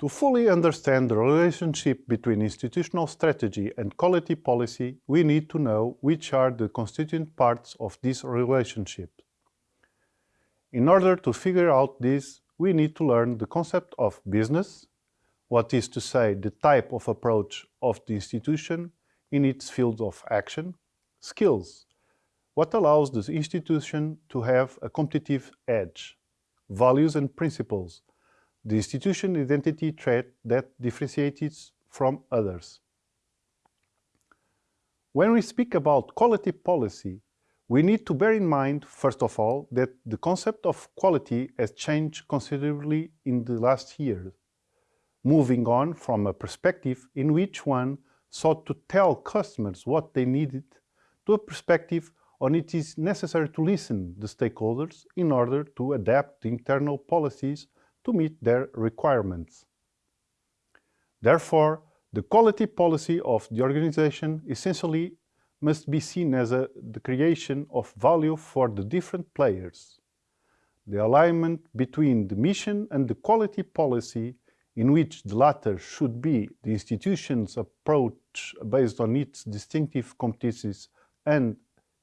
To fully understand the relationship between institutional strategy and quality policy, we need to know which are the constituent parts of this relationship. In order to figure out this, we need to learn the concept of business, what is to say the type of approach of the institution in its field of action, skills, what allows the institution to have a competitive edge, values and principles, the institution identity trait that differentiates from others. When we speak about quality policy, we need to bear in mind, first of all, that the concept of quality has changed considerably in the last years, moving on from a perspective in which one sought to tell customers what they needed to a perspective on it is necessary to listen the stakeholders in order to adapt the internal policies to meet their requirements. Therefore, the quality policy of the organization essentially must be seen as a, the creation of value for the different players. The alignment between the mission and the quality policy in which the latter should be the institution's approach based on its distinctive competencies and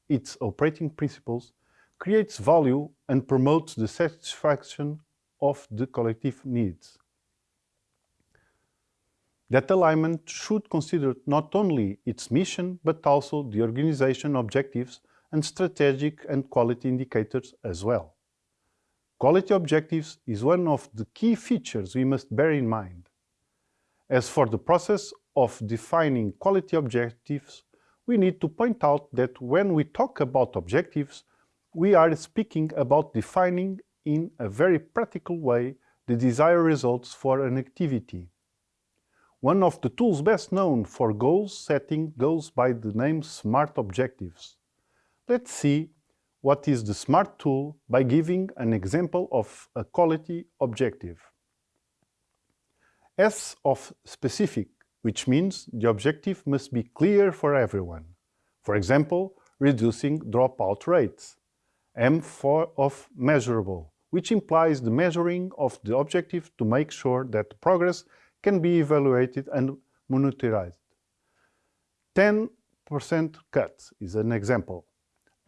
its operating principles, creates value and promotes the satisfaction of the collective needs. That alignment should consider not only its mission, but also the organization objectives and strategic and quality indicators as well. Quality objectives is one of the key features we must bear in mind. As for the process of defining quality objectives, we need to point out that when we talk about objectives, we are speaking about defining in a very practical way the desired results for an activity. One of the tools best known for goal setting goes by the name SMART Objectives. Let's see what is the SMART tool by giving an example of a quality objective. S of specific, which means the objective must be clear for everyone. For example, reducing dropout rates. M for of measurable, which implies the measuring of the objective to make sure that progress can be evaluated and monitored. 10% cut is an example.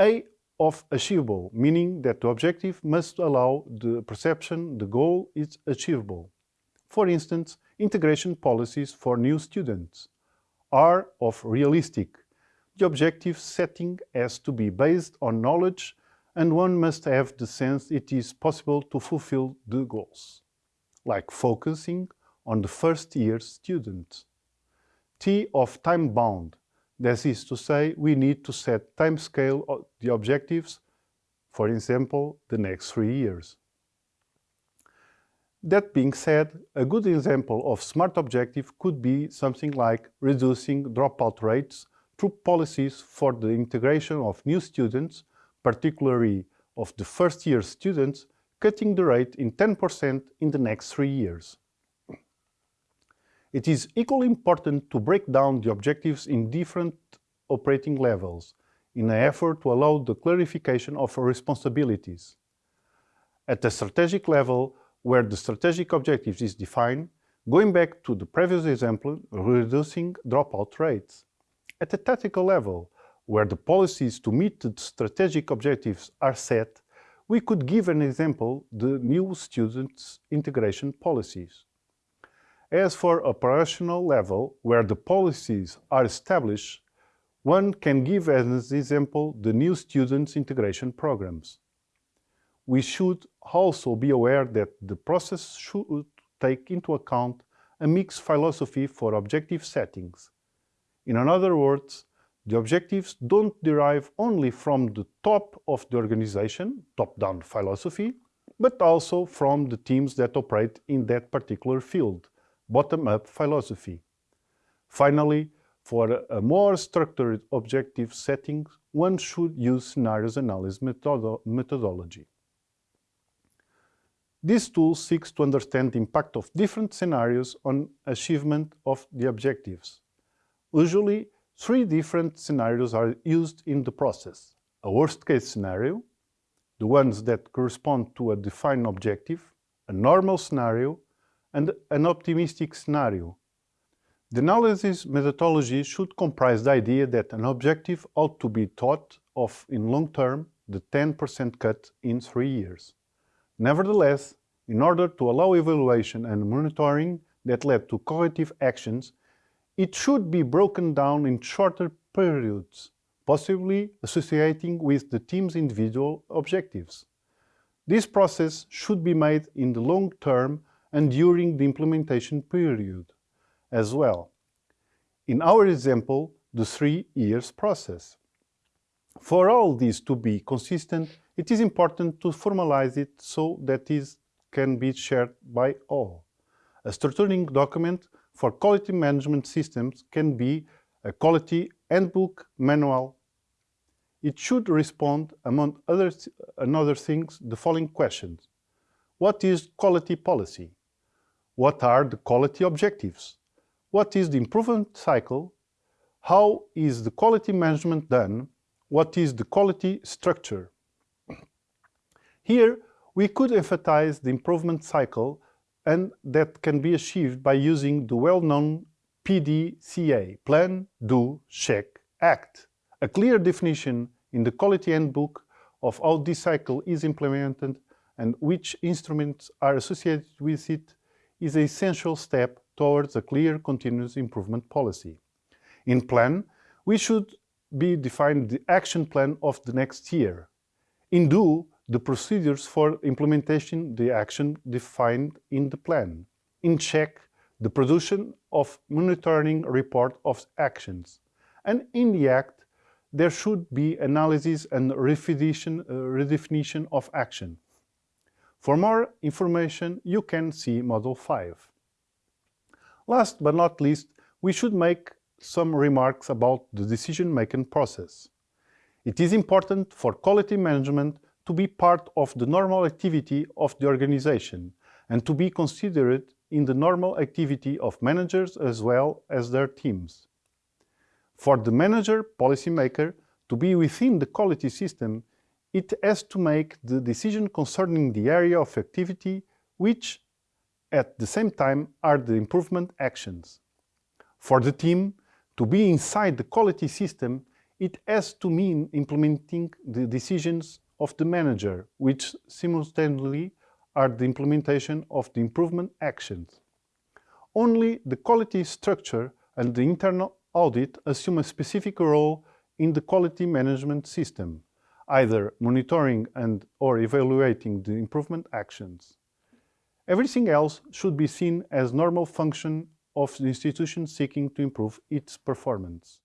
A of achievable, meaning that the objective must allow the perception the goal is achievable. For instance, integration policies for new students. R of realistic. The objective setting has to be based on knowledge and one must have the sense it is possible to fulfill the goals, like focusing on the first year student. T of time bound, that is to say, we need to set time scale of the objectives, for example, the next three years. That being said, a good example of SMART objective could be something like reducing dropout rates through policies for the integration of new students particularly of the first-year students, cutting the rate in 10% in the next three years. It is equally important to break down the objectives in different operating levels in an effort to allow the clarification of responsibilities. At the strategic level, where the strategic objectives is defined, going back to the previous example, reducing dropout rates. At the tactical level, where the policies to meet the strategic objectives are set, we could give an example, the new students integration policies. As for operational level, where the policies are established, one can give as an example the new students integration programs. We should also be aware that the process should take into account a mixed philosophy for objective settings. In other words, the objectives don't derive only from the top of the organization, top-down philosophy, but also from the teams that operate in that particular field, bottom-up philosophy. Finally, for a more structured objective setting, one should use scenarios analysis methodo methodology. This tool seeks to understand the impact of different scenarios on achievement of the objectives. Usually, Three different scenarios are used in the process. A worst-case scenario, the ones that correspond to a defined objective, a normal scenario, and an optimistic scenario. The analysis methodology should comprise the idea that an objective ought to be thought of in long term, the 10% cut in three years. Nevertheless, in order to allow evaluation and monitoring that led to corrective actions, it should be broken down in shorter periods, possibly associating with the team's individual objectives. This process should be made in the long term and during the implementation period as well. In our example, the three years process. For all these to be consistent, it is important to formalize it so that it can be shared by all. A structuring document for quality management systems can be a quality handbook manual. It should respond, among other, other things, the following questions. What is quality policy? What are the quality objectives? What is the improvement cycle? How is the quality management done? What is the quality structure? Here, we could emphasize the improvement cycle and that can be achieved by using the well-known PDCA, Plan, Do, Check, Act. A clear definition in the quality handbook of how this cycle is implemented and which instruments are associated with it is an essential step towards a clear continuous improvement policy. In plan, we should be defined the action plan of the next year. In do, the procedures for implementation the action defined in the plan. In check, the production of monitoring report of actions. And in the act, there should be analysis and redefinition, uh, redefinition of action. For more information, you can see Model 5. Last but not least, we should make some remarks about the decision-making process. It is important for quality management to be part of the normal activity of the organization and to be considered in the normal activity of managers as well as their teams. For the manager, policymaker, to be within the quality system, it has to make the decision concerning the area of activity which, at the same time, are the improvement actions. For the team, to be inside the quality system, it has to mean implementing the decisions of the manager, which simultaneously are the implementation of the improvement actions. Only the quality structure and the internal audit assume a specific role in the quality management system, either monitoring and or evaluating the improvement actions. Everything else should be seen as normal function of the institution seeking to improve its performance.